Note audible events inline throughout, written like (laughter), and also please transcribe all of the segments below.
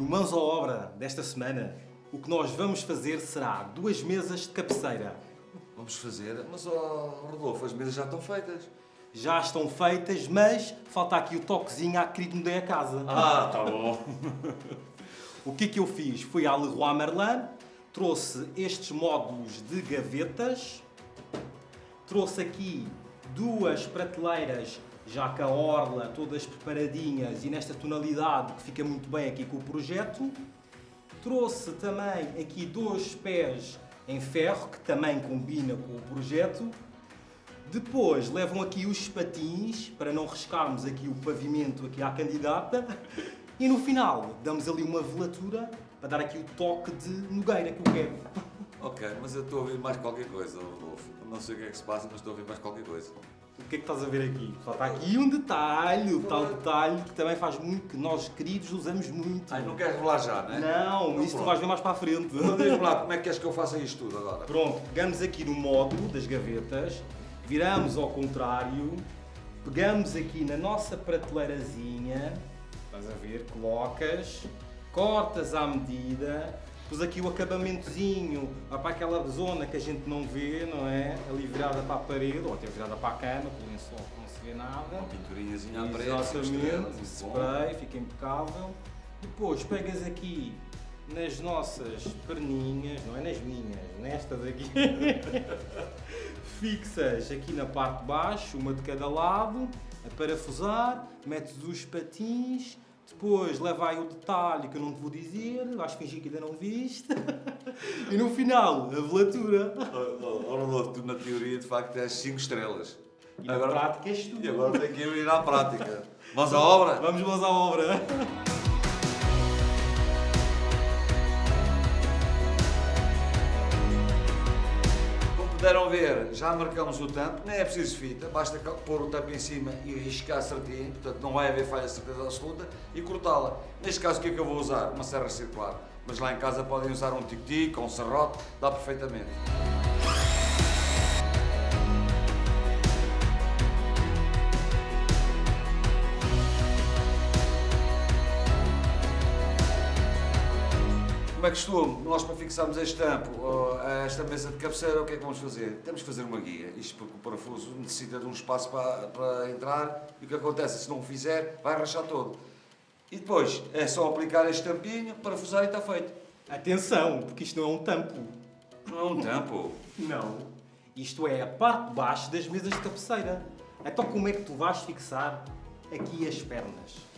No Mãos à Obra desta semana, o que nós vamos fazer será duas mesas de cabeceira. Vamos fazer, mas oh, Rodolfo, as mesas já estão feitas. Já estão feitas, mas falta aqui o toquezinho à querido mudei a casa. Ah, tá bom. (laughs) O que é que eu fiz? Fui à Leroy Merlin, trouxe estes módulos de gavetas, trouxe aqui duas prateleiras já com a orla todas preparadinhas e nesta tonalidade que fica muito bem aqui com o projeto. Trouxe também aqui dois pés em ferro que também combina com o projeto. Depois levam aqui os patins para não riscarmos aqui o pavimento aqui à candidata. E no final damos ali uma velatura para dar aqui o toque de nogueira que eu quero. Ok, mas eu estou a ouvir mais qualquer coisa, Rodolfo. Não sei o que é que se passa, mas estou a ouvir mais qualquer coisa. O que é que estás a ver aqui? Falta aqui um detalhe, o tal detalhe que também faz muito, que nós queridos usamos muito. Ai, não queres revelar já, não é? Não, isso tu vais ver mais para a frente. Então diz-me lá, como é que queres que eu faça isto tudo agora? Pronto, pegamos aqui no módulo das gavetas, viramos ao contrário, pegamos aqui na nossa prateleirazinha, estás a ver, colocas, cortas à medida, pus aqui o acabamentozinho vai para aquela zona que a gente não vê, não é? Ali virada para a parede, ou até virada para a cama, com o lençol que não se vê nada. Uma pinturinhazinha à parede, Exatamente, spray, fica impecável. Depois pegas aqui nas nossas perninhas, não é nas minhas, nestas aqui. (laughs) Fixas aqui na parte de baixo, uma de cada lado, a parafusar, metes os patins, depois leva aí o detalhe que eu não te vou dizer, vais fingir que ainda não viste. (laughs) e no final, a velatura. Oh, oh, oh, Rodolfo, tu na teoria de facto és 5 estrelas. E na prática és tu. E agora tenho que ir à prática. Vamos à obra? Vamos mãos à obra. (laughs) puderam ver, já marcamos o tampo, nem é preciso fita, basta pôr o tampo em cima e riscar certinho, portanto não vai haver falha de certeza absoluta, e cortá-la. Neste caso, o que é que eu vou usar? Uma serra circular. Mas lá em casa podem usar um tic-tic ou um serrote, dá perfeitamente. Como é costume, nós para fixarmos este tampo a esta mesa de cabeceira, o que é que vamos fazer? Temos que fazer uma guia, isto porque o parafuso necessita de um espaço para, para entrar e o que acontece, se não o fizer, vai rachar todo. E depois é só aplicar este tampinho, parafusar e está feito. Atenção, porque isto não é um tampo. Não é um tampo. Não. Isto é a parte de baixo das mesas de cabeceira. Então como é que tu vais fixar aqui as pernas?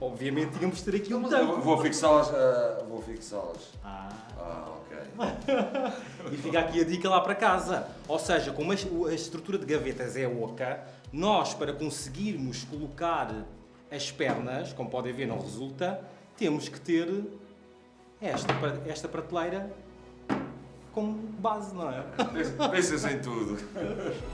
Obviamente tínhamos de ter aqui um tampo. vou fixá-las. ah, vou fixá-las. Ah. Ah, ok. (laughs) E fica aqui a dica lá para casa. Ou seja, como a estrutura de gavetas é oca, nós para conseguirmos colocar as pernas, como podem ver não resulta, temos que ter esta, esta prateleira como base, não é? Pensa- Pensas em tudo. (laughs)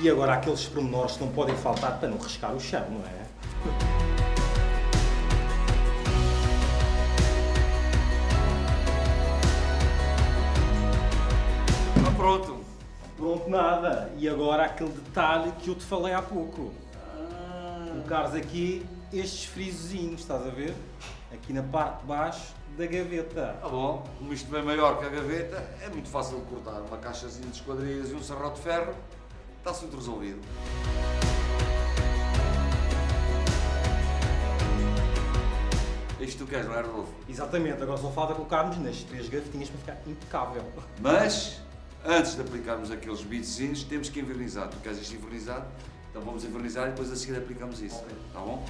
E agora aqueles pormenores que não podem faltar para não riscar o chão, não é? Ah, pronto. Pronto, nada. E agora aquele detalhe que eu te falei há pouco. Colocares aqui estes frisozinhos, estás a ver? Aqui na parte de baixo da gaveta. Tá bom, como isto vem maior que a gaveta, é muito fácil de cortar. Uma caixazinha de esquadrias e um serrote de ferro, está tudo resolvido. Isto tu queres, não é, Rodolfo? Exatamente, agora só falta colocarmos nas três gavetinhas para ficar impecável. Mas, antes de aplicarmos aqueles bitezinhos, temos que envernizar. Tu queres isto envernizado? Então vamos envernizar e depois a seguir aplicamos isso. Ok. Tá bom?